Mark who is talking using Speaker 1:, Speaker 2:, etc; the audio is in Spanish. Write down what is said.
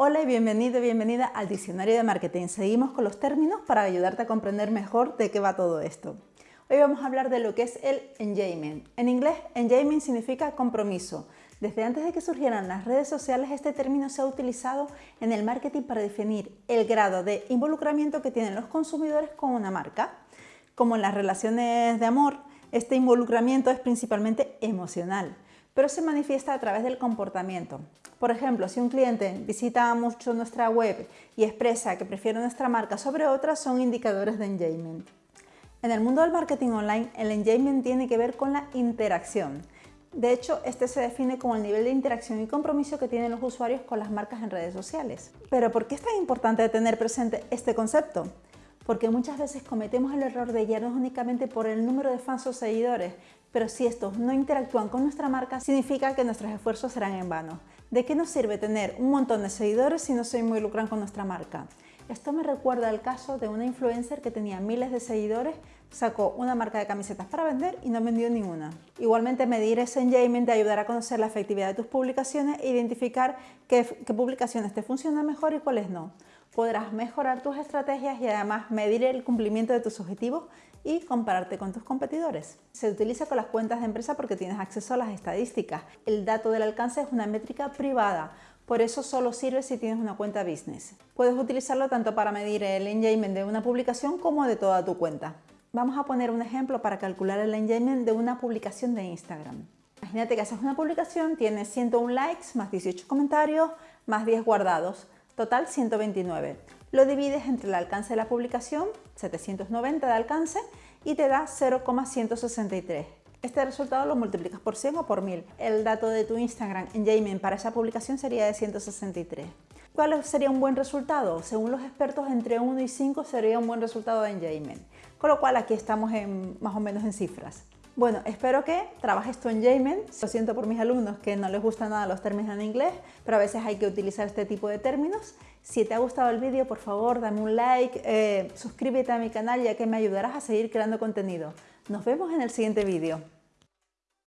Speaker 1: Hola y bienvenido bienvenida al Diccionario de Marketing. Seguimos con los términos para ayudarte a comprender mejor de qué va todo esto. Hoy vamos a hablar de lo que es el engagement. En inglés, engagement significa compromiso. Desde antes de que surgieran las redes sociales, este término se ha utilizado en el marketing para definir el grado de involucramiento que tienen los consumidores con una marca. Como en las relaciones de amor, este involucramiento es principalmente emocional pero se manifiesta a través del comportamiento. Por ejemplo, si un cliente visita mucho nuestra web y expresa que prefiere nuestra marca sobre otras, son indicadores de engagement. En el mundo del marketing online, el engagement tiene que ver con la interacción. De hecho, este se define como el nivel de interacción y compromiso que tienen los usuarios con las marcas en redes sociales. Pero ¿por qué es tan importante tener presente este concepto? Porque muchas veces cometemos el error de guiarnos únicamente por el número de fans o seguidores, pero si estos no interactúan con nuestra marca, significa que nuestros esfuerzos serán en vano. ¿De qué nos sirve tener un montón de seguidores si no se involucran con nuestra marca? Esto me recuerda al caso de una influencer que tenía miles de seguidores, sacó una marca de camisetas para vender y no vendió ninguna. Igualmente medir ese engagement te ayudará a conocer la efectividad de tus publicaciones e identificar qué publicaciones te funcionan mejor y cuáles no podrás mejorar tus estrategias y además medir el cumplimiento de tus objetivos y compararte con tus competidores. Se utiliza con las cuentas de empresa porque tienes acceso a las estadísticas. El dato del alcance es una métrica privada, por eso solo sirve si tienes una cuenta business. Puedes utilizarlo tanto para medir el engagement de una publicación como de toda tu cuenta. Vamos a poner un ejemplo para calcular el engagement de una publicación de Instagram. Imagínate que haces una publicación, tienes 101 likes, más 18 comentarios, más 10 guardados. Total 129. Lo divides entre el alcance de la publicación, 790 de alcance, y te da 0,163. Este resultado lo multiplicas por 100 o por 1000. El dato de tu Instagram engagement para esa publicación sería de 163. ¿Cuál sería un buen resultado? Según los expertos, entre 1 y 5 sería un buen resultado de engagement. Con lo cual aquí estamos en, más o menos en cifras. Bueno, espero que trabajes tu engagement. Lo siento por mis alumnos que no les gustan nada los términos en inglés, pero a veces hay que utilizar este tipo de términos. Si te ha gustado el vídeo, por favor, dame un like, eh, suscríbete a mi canal ya que me ayudarás a seguir creando contenido. Nos vemos en el siguiente vídeo.